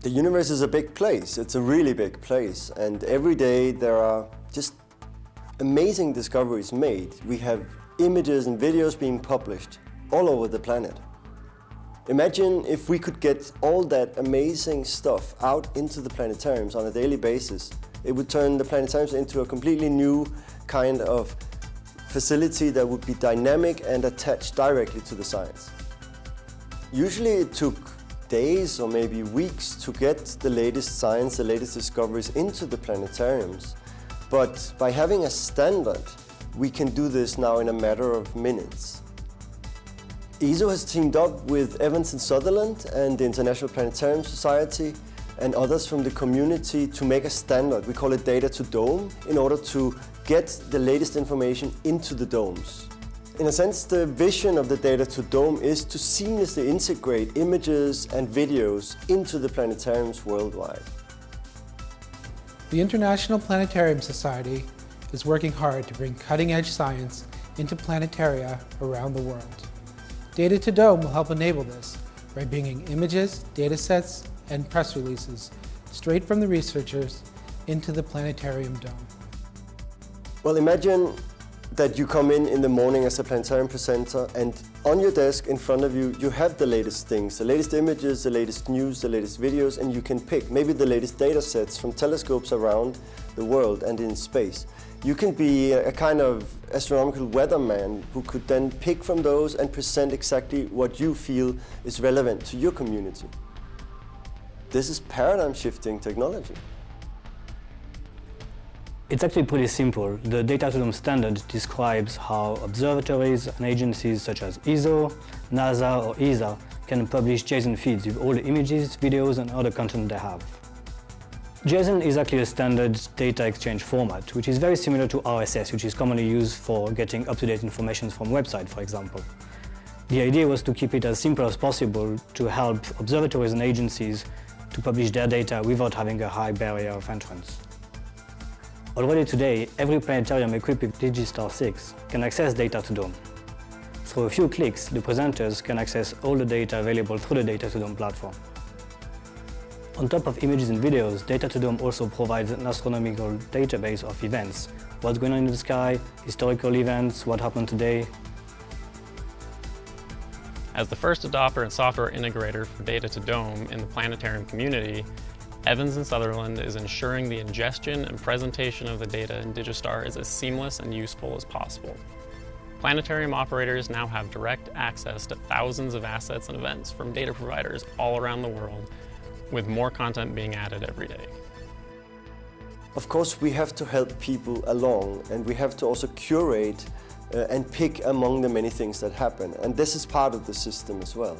The universe is a big place. It's a really big place. And every day there are just amazing discoveries made. We have images and videos being published all over the planet. Imagine if we could get all that amazing stuff out into the planetariums on a daily basis. It would turn the planetariums into a completely new kind of facility that would be dynamic and attached directly to the science. Usually it took days or maybe weeks to get the latest science, the latest discoveries into the planetariums. But by having a standard, we can do this now in a matter of minutes. ESO has teamed up with Evans and Sutherland and the International Planetarium Society and others from the community to make a standard. We call it Data to Dome in order to get the latest information into the domes. In a sense, the vision of the Data to Dome is to seamlessly integrate images and videos into the planetariums worldwide. The International Planetarium Society is working hard to bring cutting-edge science into planetaria around the world. Data to Dome will help enable this by bringing images, datasets, and press releases straight from the researchers into the planetarium dome. Well, imagine that you come in in the morning as a planetarium presenter and on your desk in front of you, you have the latest things, the latest images, the latest news, the latest videos, and you can pick maybe the latest data sets from telescopes around the world and in space. You can be a kind of astronomical weatherman who could then pick from those and present exactly what you feel is relevant to your community. This is paradigm shifting technology. It's actually pretty simple. The Data to standard describes how observatories and agencies such as ESO, NASA or ESA can publish JSON feeds with all the images, videos and other content they have. JSON is actually a standard data exchange format, which is very similar to RSS, which is commonly used for getting up-to-date information from websites, for example. The idea was to keep it as simple as possible to help observatories and agencies to publish their data without having a high barrier of entrance. Already today, every planetarium equipped with Digistar 6 can access Data to Dome. Through a few clicks, the presenters can access all the data available through the Data to Dome platform. On top of images and videos, Data to Dome also provides an astronomical database of events. What's going on in the sky, historical events, what happened today. As the first adopter and software integrator for Data to Dome in the planetarium community, Evans and Sutherland is ensuring the ingestion and presentation of the data in Digistar is as seamless and useful as possible. Planetarium operators now have direct access to thousands of assets and events from data providers all around the world with more content being added every day. Of course, we have to help people along and we have to also curate uh, and pick among the many things that happen. And this is part of the system as well.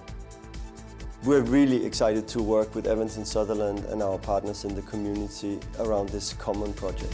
We're really excited to work with Evans and Sutherland and our partners in the community around this common project.